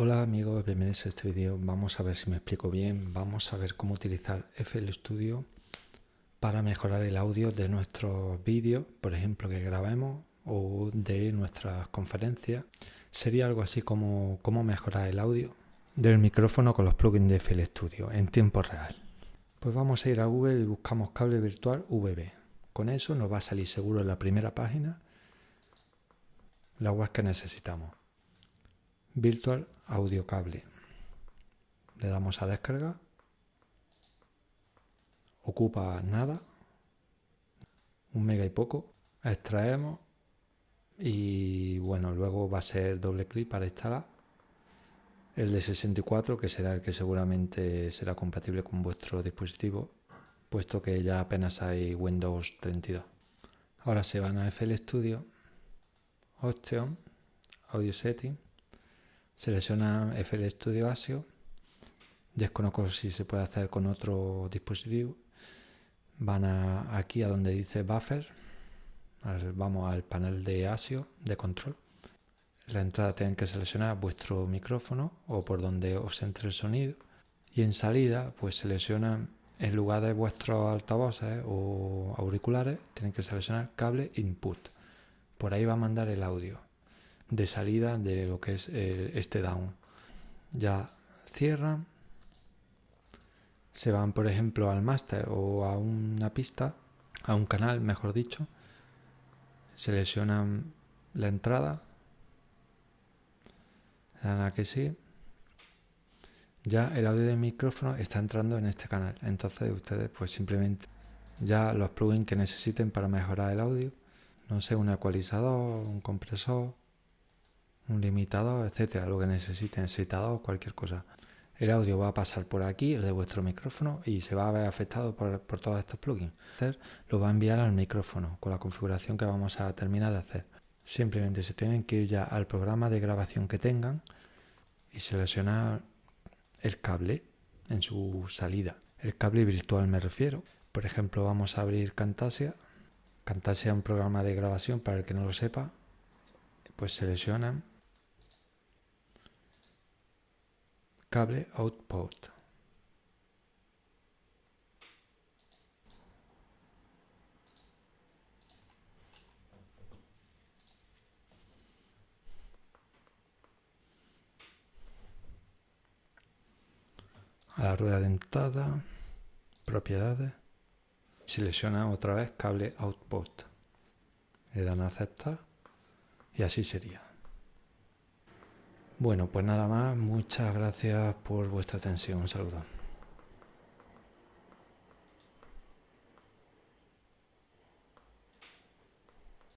Hola amigos, bienvenidos a este vídeo. Vamos a ver si me explico bien. Vamos a ver cómo utilizar FL Studio para mejorar el audio de nuestros vídeos, por ejemplo, que grabemos o de nuestras conferencias. Sería algo así como cómo mejorar el audio del micrófono con los plugins de FL Studio en tiempo real. Pues vamos a ir a Google y buscamos cable virtual VB. Con eso nos va a salir seguro en la primera página la web que necesitamos. Virtual Audio Cable. Le damos a descarga. Ocupa nada. Un mega y poco. Extraemos. Y bueno, luego va a ser doble clic para instalar. El de 64, que será el que seguramente será compatible con vuestro dispositivo, puesto que ya apenas hay Windows 32. Ahora se van a FL Studio, Option, Audio Setting Selecciona FL Studio ASIO. Desconozco si se puede hacer con otro dispositivo. Van aquí a donde dice Buffer. vamos al panel de ASIO de control. la entrada tienen que seleccionar vuestro micrófono o por donde os entre el sonido. Y en salida, pues seleccionan en lugar de vuestros altavoces o auriculares, tienen que seleccionar cable input. Por ahí va a mandar el audio de salida de lo que es este down. Ya cierran, se van por ejemplo al master o a una pista, a un canal mejor dicho, seleccionan la entrada, dan a que sí, ya el audio del micrófono está entrando en este canal. Entonces ustedes pues simplemente ya los plugins que necesiten para mejorar el audio, no sé, un ecualizador, un compresor, un limitador, etcétera, lo que necesiten, excitador, cualquier cosa. El audio va a pasar por aquí, el de vuestro micrófono, y se va a ver afectado por, todos estos plugins. Lo va a enviar al micrófono con la configuración que vamos a terminar de hacer. Simplemente se tienen que ir ya al programa de grabación que tengan y seleccionar el cable en su salida. El cable virtual me refiero. Por ejemplo, vamos a abrir Camtasia. Camtasia es un programa de grabación para el que no lo sepa. Pues seleccionan cable output. a la rueda dentada, propiedades, selecciona otra vez cable output, le dan a aceptar y así sería. Bueno, pues nada más, muchas gracias por vuestra atención, un saludo.